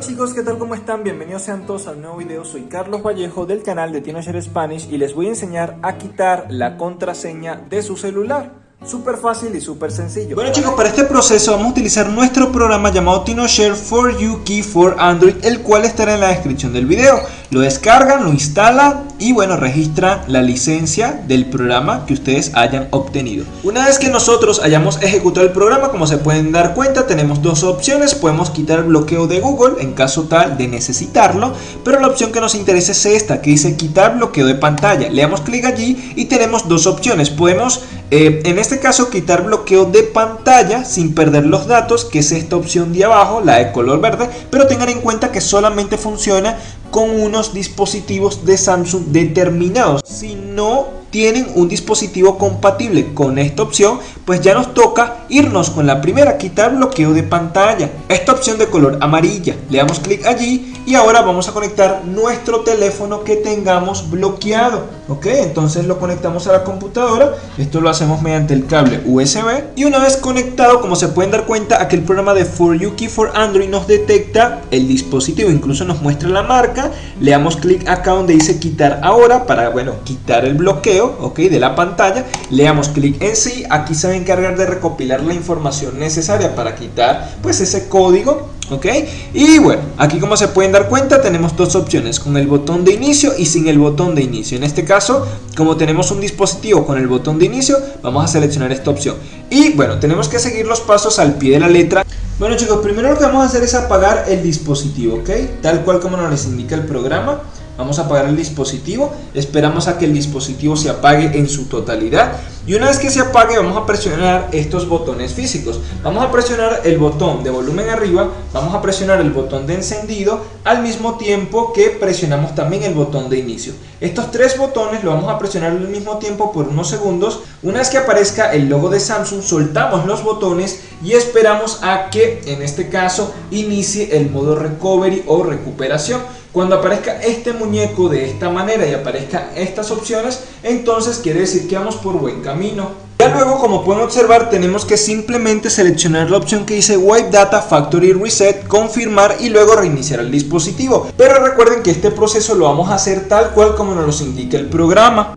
Chicos, ¿qué tal? ¿Cómo están? Bienvenidos sean todos al nuevo video. Soy Carlos Vallejo del canal de Teenager Spanish y les voy a enseñar a quitar la contraseña de su celular. Súper fácil y súper sencillo. Bueno chicos, para este proceso vamos a utilizar nuestro programa llamado TinoShare for You Key for Android, el cual estará en la descripción del video. Lo descargan, lo instalan y bueno, registra la licencia del programa que ustedes hayan obtenido. Una vez que nosotros hayamos ejecutado el programa, como se pueden dar cuenta, tenemos dos opciones. Podemos quitar el bloqueo de Google en caso tal de necesitarlo, pero la opción que nos interesa es esta, que dice quitar bloqueo de pantalla. Le damos clic allí y tenemos dos opciones. Podemos eh, en este caso quitar bloqueo de pantalla sin perder los datos, que es esta opción de abajo, la de color verde, pero tengan en cuenta que solamente funciona con unos dispositivos de Samsung determinados. Si no tienen un dispositivo compatible con esta opción, pues ya nos toca irnos con la primera, quitar bloqueo de pantalla. Esta opción de color amarilla, le damos clic allí y ahora vamos a conectar nuestro teléfono que tengamos bloqueado. Ok, entonces lo conectamos a la computadora, esto lo hacemos mediante el cable USB y una vez conectado, como se pueden dar cuenta, aquel programa de For You Key for Android nos detecta el dispositivo, incluso nos muestra la marca, le damos clic acá donde dice quitar ahora para, bueno, quitar el bloqueo ok, de la pantalla, le damos clic en sí, aquí se va a encargar de recopilar la información necesaria para quitar pues ese código, ok, y bueno, aquí como se pueden dar cuenta tenemos dos opciones, con el botón de inicio y sin el botón de inicio, en este caso, como tenemos un dispositivo con el botón de inicio, vamos a seleccionar esta opción, y bueno, tenemos que seguir los pasos al pie de la letra, bueno chicos, primero lo que vamos a hacer es apagar el dispositivo, ok, tal cual como nos indica el programa, Vamos a apagar el dispositivo, esperamos a que el dispositivo se apague en su totalidad y una vez que se apague vamos a presionar estos botones físicos. Vamos a presionar el botón de volumen arriba, vamos a presionar el botón de encendido al mismo tiempo que presionamos también el botón de inicio. Estos tres botones lo vamos a presionar al mismo tiempo por unos segundos. Una vez que aparezca el logo de Samsung soltamos los botones y esperamos a que en este caso inicie el modo recovery o recuperación. Cuando aparezca este muñeco de esta manera y aparezcan estas opciones, entonces quiere decir que vamos por buen camino. Ya luego, como pueden observar, tenemos que simplemente seleccionar la opción que dice Wipe Data Factory Reset, confirmar y luego reiniciar el dispositivo. Pero recuerden que este proceso lo vamos a hacer tal cual como nos lo indica el programa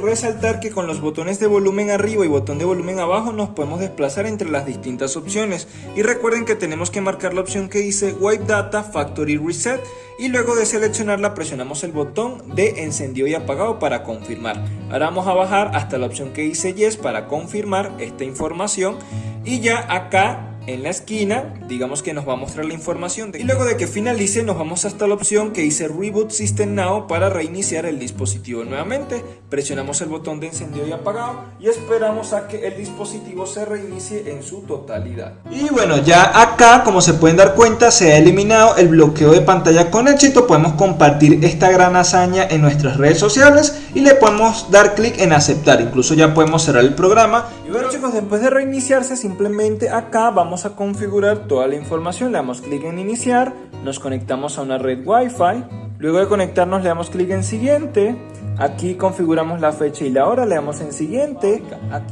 resaltar que con los botones de volumen arriba y botón de volumen abajo nos podemos desplazar entre las distintas opciones. Y recuerden que tenemos que marcar la opción que dice Wipe Data Factory Reset. Y luego de seleccionarla presionamos el botón de encendido y apagado para confirmar. Ahora vamos a bajar hasta la opción que dice Yes para confirmar esta información. Y ya acá en la esquina, digamos que nos va a mostrar la información y luego de que finalice nos vamos hasta la opción que dice Reboot System Now para reiniciar el dispositivo nuevamente. Presionamos el botón de encendido y apagado y esperamos a que el dispositivo se reinicie en su totalidad. Y bueno, ya acá como se pueden dar cuenta se ha eliminado el bloqueo de pantalla con éxito. Podemos compartir esta gran hazaña en nuestras redes sociales y le podemos dar clic en aceptar. Incluso ya podemos cerrar el programa. Bueno chicos, después de reiniciarse simplemente acá vamos a configurar toda la información, le damos clic en iniciar, nos conectamos a una red Wi-Fi, luego de conectarnos le damos clic en siguiente, aquí configuramos la fecha y la hora, le damos en siguiente,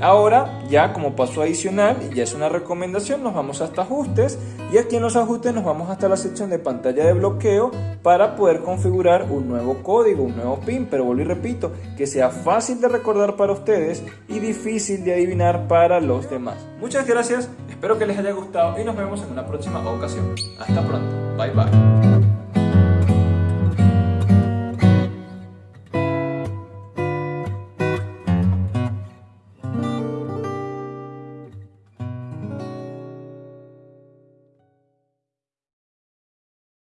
ahora ya como paso adicional, y ya es una recomendación, nos vamos hasta ajustes y aquí en los ajustes nos vamos hasta la sección de pantalla de bloqueo para poder configurar un nuevo código, un nuevo PIN, pero vuelvo y repito, que sea fácil de recordar para ustedes y difícil de adivinar para los demás. Muchas gracias, espero que les haya gustado y nos vemos en una próxima ocasión. Hasta pronto, bye bye.